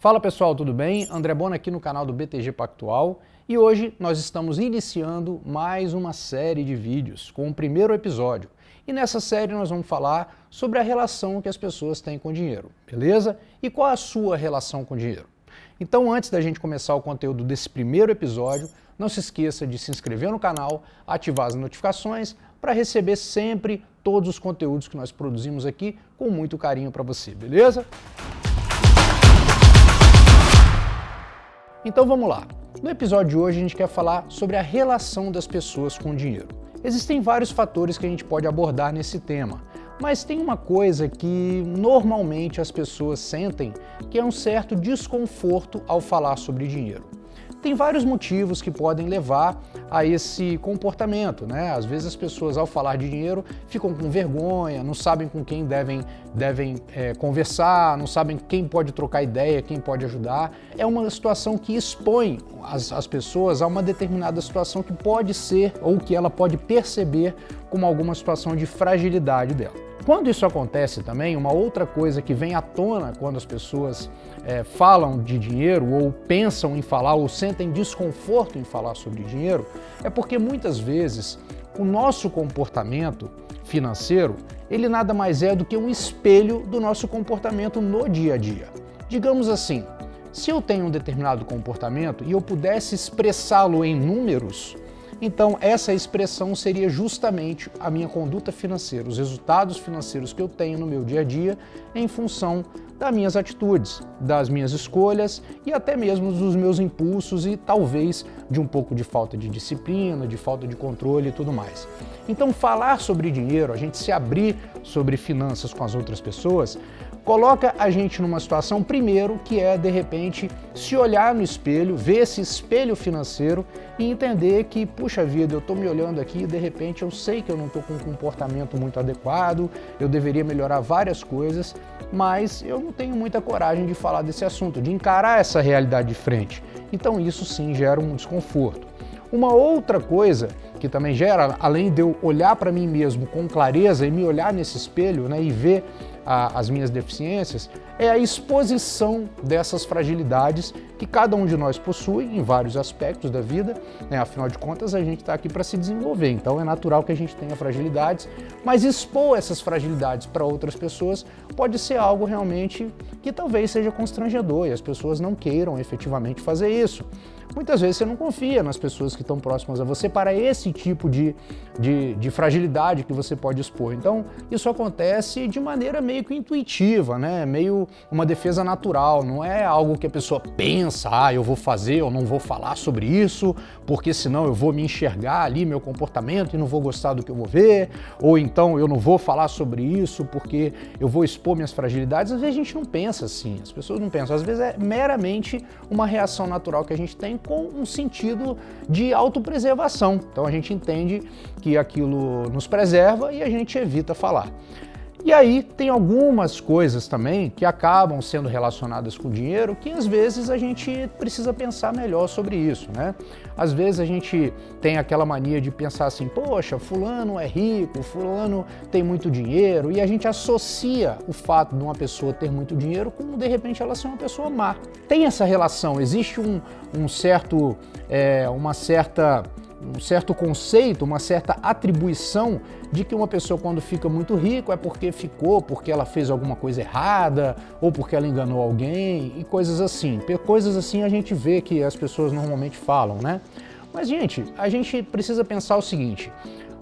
Fala pessoal, tudo bem? André Bona aqui no canal do BTG Pactual e hoje nós estamos iniciando mais uma série de vídeos com o primeiro episódio. E nessa série nós vamos falar sobre a relação que as pessoas têm com o dinheiro, beleza? E qual a sua relação com o dinheiro? Então antes da gente começar o conteúdo desse primeiro episódio, não se esqueça de se inscrever no canal, ativar as notificações para receber sempre todos os conteúdos que nós produzimos aqui com muito carinho para você, beleza? Então vamos lá. No episódio de hoje a gente quer falar sobre a relação das pessoas com o dinheiro. Existem vários fatores que a gente pode abordar nesse tema, mas tem uma coisa que normalmente as pessoas sentem que é um certo desconforto ao falar sobre dinheiro. Tem vários motivos que podem levar a esse comportamento, né? Às vezes as pessoas ao falar de dinheiro ficam com vergonha, não sabem com quem devem, devem é, conversar, não sabem quem pode trocar ideia, quem pode ajudar. É uma situação que expõe as, as pessoas a uma determinada situação que pode ser ou que ela pode perceber como alguma situação de fragilidade dela. Quando isso acontece também, uma outra coisa que vem à tona quando as pessoas é, falam de dinheiro ou pensam em falar ou sentem desconforto em falar sobre dinheiro, é porque muitas vezes o nosso comportamento financeiro, ele nada mais é do que um espelho do nosso comportamento no dia a dia. Digamos assim, se eu tenho um determinado comportamento e eu pudesse expressá-lo em números, então, essa expressão seria justamente a minha conduta financeira, os resultados financeiros que eu tenho no meu dia a dia em função das minhas atitudes, das minhas escolhas e até mesmo dos meus impulsos e talvez de um pouco de falta de disciplina, de falta de controle e tudo mais. Então, falar sobre dinheiro, a gente se abrir sobre finanças com as outras pessoas, coloca a gente numa situação, primeiro, que é, de repente, se olhar no espelho, ver esse espelho financeiro e entender que, puxa vida, eu estou me olhando aqui e, de repente, eu sei que eu não estou com um comportamento muito adequado, eu deveria melhorar várias coisas, mas eu não tenho muita coragem de falar desse assunto, de encarar essa realidade de frente. Então isso sim gera um desconforto. Uma outra coisa que também gera, além de eu olhar para mim mesmo com clareza e me olhar nesse espelho né, e ver a, as minhas deficiências, é a exposição dessas fragilidades que cada um de nós possui em vários aspectos da vida. Né? Afinal de contas, a gente está aqui para se desenvolver, então é natural que a gente tenha fragilidades, mas expor essas fragilidades para outras pessoas pode ser algo realmente que talvez seja constrangedor e as pessoas não queiram efetivamente fazer isso. Muitas vezes você não confia nas pessoas que estão próximas a você para esse tipo de, de, de fragilidade que você pode expor. Então, isso acontece de maneira meio que intuitiva, né? meio uma defesa natural, não é algo que a pessoa pensa, ah, eu vou fazer, eu não vou falar sobre isso, porque senão eu vou me enxergar ali, meu comportamento, e não vou gostar do que eu vou ver, ou então eu não vou falar sobre isso porque eu vou expor minhas fragilidades. Às vezes a gente não pensa assim, as pessoas não pensam, às vezes é meramente uma reação natural que a gente tem com um sentido de autopreservação. Então a gente entende que aquilo nos preserva e a gente evita falar. E aí tem algumas coisas também que acabam sendo relacionadas com dinheiro que às vezes a gente precisa pensar melhor sobre isso, né? Às vezes a gente tem aquela mania de pensar assim, poxa, fulano é rico, fulano tem muito dinheiro, e a gente associa o fato de uma pessoa ter muito dinheiro com, de repente, ela ser uma pessoa má. Tem essa relação, existe um, um certo, é, uma certa um certo conceito, uma certa atribuição de que uma pessoa quando fica muito rico é porque ficou, porque ela fez alguma coisa errada, ou porque ela enganou alguém, e coisas assim. Coisas assim a gente vê que as pessoas normalmente falam, né? Mas, gente, a gente precisa pensar o seguinte,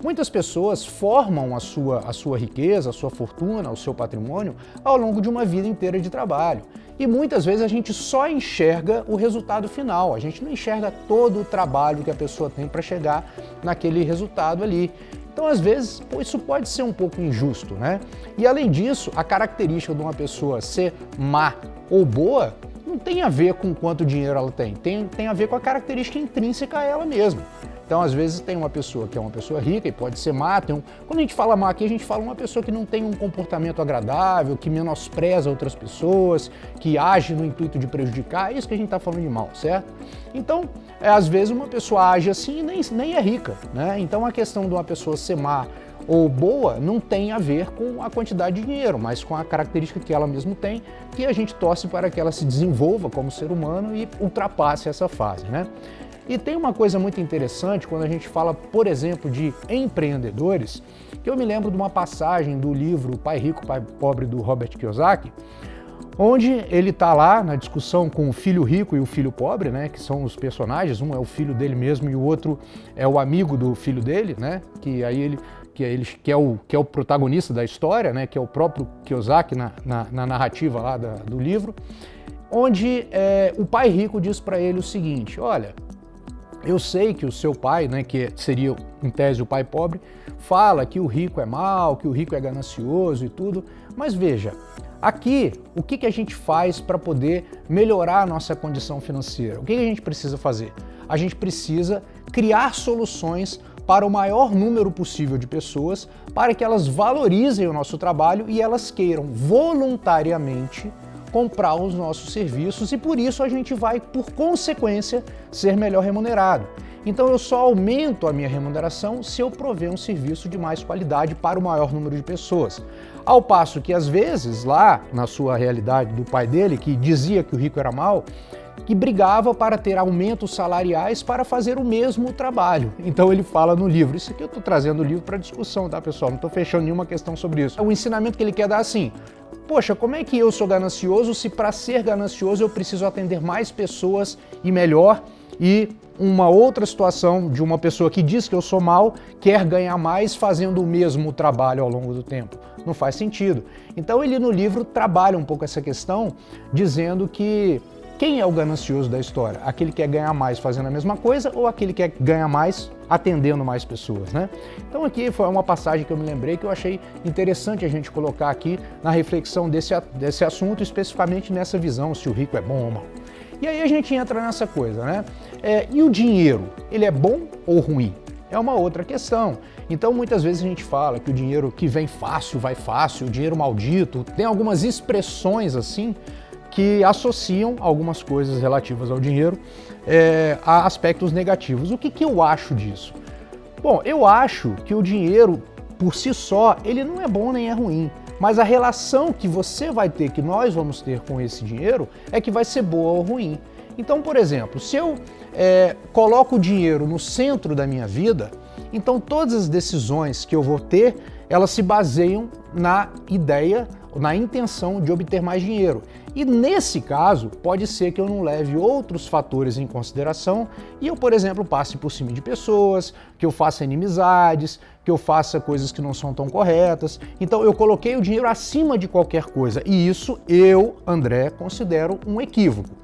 Muitas pessoas formam a sua, a sua riqueza, a sua fortuna, o seu patrimônio ao longo de uma vida inteira de trabalho. E muitas vezes a gente só enxerga o resultado final, a gente não enxerga todo o trabalho que a pessoa tem para chegar naquele resultado ali. Então, às vezes, isso pode ser um pouco injusto, né? E além disso, a característica de uma pessoa ser má ou boa não tem a ver com quanto dinheiro ela tem, tem, tem a ver com a característica intrínseca a ela mesma. Então, às vezes, tem uma pessoa que é uma pessoa rica e pode ser má. Um... Quando a gente fala má aqui, a gente fala uma pessoa que não tem um comportamento agradável, que menospreza outras pessoas, que age no intuito de prejudicar. É isso que a gente está falando de mal, certo? Então, é, às vezes, uma pessoa age assim e nem, nem é rica. Né? Então, a questão de uma pessoa ser má ou boa não tem a ver com a quantidade de dinheiro, mas com a característica que ela mesmo tem, que a gente torce para que ela se desenvolva como ser humano e ultrapasse essa fase. Né? E tem uma coisa muito interessante quando a gente fala, por exemplo, de empreendedores, que eu me lembro de uma passagem do livro Pai Rico, Pai Pobre, do Robert Kiyosaki, onde ele está lá na discussão com o filho rico e o filho pobre, né, que são os personagens, um é o filho dele mesmo e o outro é o amigo do filho dele, né, que aí ele que é, ele, que é, o, que é o protagonista da história, né, que é o próprio Kiyosaki na, na, na narrativa lá da, do livro, onde é, o pai rico diz para ele o seguinte, olha, eu sei que o seu pai, né, que seria em tese o pai pobre, fala que o rico é mau, que o rico é ganancioso e tudo, mas veja, aqui o que, que a gente faz para poder melhorar a nossa condição financeira? O que, que a gente precisa fazer? A gente precisa criar soluções para o maior número possível de pessoas, para que elas valorizem o nosso trabalho e elas queiram voluntariamente comprar os nossos serviços e por isso a gente vai, por consequência, ser melhor remunerado. Então eu só aumento a minha remuneração se eu prover um serviço de mais qualidade para o maior número de pessoas. Ao passo que às vezes, lá na sua realidade do pai dele, que dizia que o rico era mau, que brigava para ter aumentos salariais para fazer o mesmo trabalho. Então ele fala no livro, isso aqui eu estou trazendo o livro para discussão, tá pessoal? Não estou fechando nenhuma questão sobre isso. O ensinamento que ele quer dar assim, poxa, como é que eu sou ganancioso se para ser ganancioso eu preciso atender mais pessoas e melhor e uma outra situação de uma pessoa que diz que eu sou mal, quer ganhar mais fazendo o mesmo trabalho ao longo do tempo. Não faz sentido. Então ele no livro trabalha um pouco essa questão, dizendo que quem é o ganancioso da história? Aquele que quer ganhar mais fazendo a mesma coisa ou aquele que quer ganhar mais atendendo mais pessoas, né? Então aqui foi uma passagem que eu me lembrei que eu achei interessante a gente colocar aqui na reflexão desse, desse assunto, especificamente nessa visão, se o rico é bom ou mal. E aí a gente entra nessa coisa, né? É, e o dinheiro, ele é bom ou ruim? É uma outra questão. Então muitas vezes a gente fala que o dinheiro que vem fácil, vai fácil, o dinheiro maldito, tem algumas expressões assim, que associam algumas coisas relativas ao dinheiro é, a aspectos negativos. O que, que eu acho disso? Bom, eu acho que o dinheiro, por si só, ele não é bom nem é ruim. Mas a relação que você vai ter, que nós vamos ter com esse dinheiro, é que vai ser boa ou ruim. Então, por exemplo, se eu é, coloco o dinheiro no centro da minha vida, então todas as decisões que eu vou ter, elas se baseiam na ideia na intenção de obter mais dinheiro. E nesse caso, pode ser que eu não leve outros fatores em consideração e eu, por exemplo, passe por cima de pessoas, que eu faça inimizades, que eu faça coisas que não são tão corretas. Então eu coloquei o dinheiro acima de qualquer coisa e isso eu, André, considero um equívoco.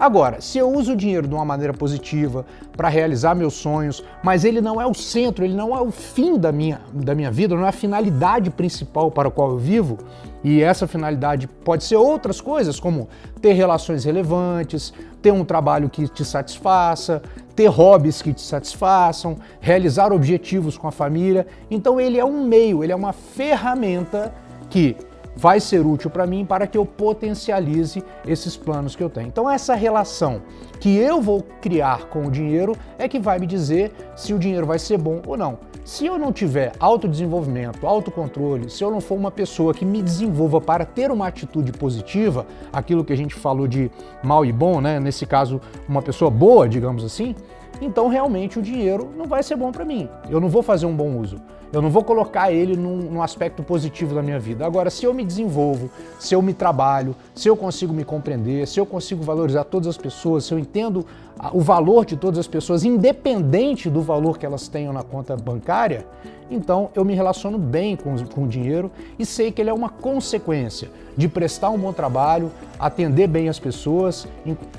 Agora, se eu uso o dinheiro de uma maneira positiva para realizar meus sonhos, mas ele não é o centro, ele não é o fim da minha, da minha vida, não é a finalidade principal para a qual eu vivo, e essa finalidade pode ser outras coisas, como ter relações relevantes, ter um trabalho que te satisfaça, ter hobbies que te satisfaçam, realizar objetivos com a família. Então ele é um meio, ele é uma ferramenta que vai ser útil para mim para que eu potencialize esses planos que eu tenho. Então essa relação que eu vou criar com o dinheiro é que vai me dizer se o dinheiro vai ser bom ou não. Se eu não tiver autodesenvolvimento, autocontrole, se eu não for uma pessoa que me desenvolva para ter uma atitude positiva, aquilo que a gente falou de mal e bom, né? nesse caso uma pessoa boa, digamos assim, então realmente o dinheiro não vai ser bom para mim. Eu não vou fazer um bom uso. Eu não vou colocar ele num, num, aspecto positivo da minha vida. Agora, se eu me desenvolvo, se eu me trabalho, se eu consigo me compreender, se eu consigo valorizar todas as pessoas, se eu entendo o valor de todas as pessoas, independente do valor que elas tenham na conta bancária, então eu me relaciono bem com, com o dinheiro e sei que ele é uma consequência de prestar um bom trabalho, atender bem as pessoas,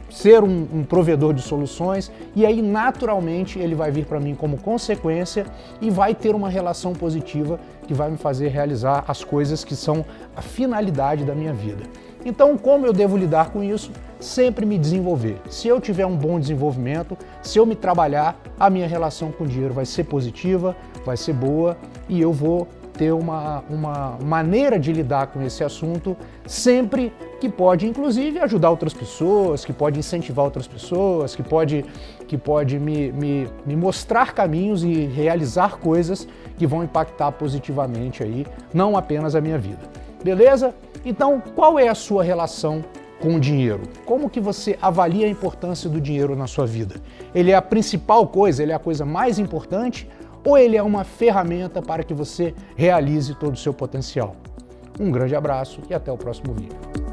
ser um, um provedor de soluções e aí naturalmente ele vai vir para mim como consequência e vai ter uma relação positiva que vai me fazer realizar as coisas que são a finalidade da minha vida. Então, como eu devo lidar com isso? sempre me desenvolver. Se eu tiver um bom desenvolvimento, se eu me trabalhar, a minha relação com o dinheiro vai ser positiva, vai ser boa e eu vou ter uma, uma maneira de lidar com esse assunto sempre que pode, inclusive, ajudar outras pessoas, que pode incentivar outras pessoas, que pode, que pode me, me, me mostrar caminhos e realizar coisas que vão impactar positivamente aí, não apenas a minha vida. Beleza? Então, qual é a sua relação com o dinheiro? Como que você avalia a importância do dinheiro na sua vida? Ele é a principal coisa, ele é a coisa mais importante ou ele é uma ferramenta para que você realize todo o seu potencial? Um grande abraço e até o próximo vídeo.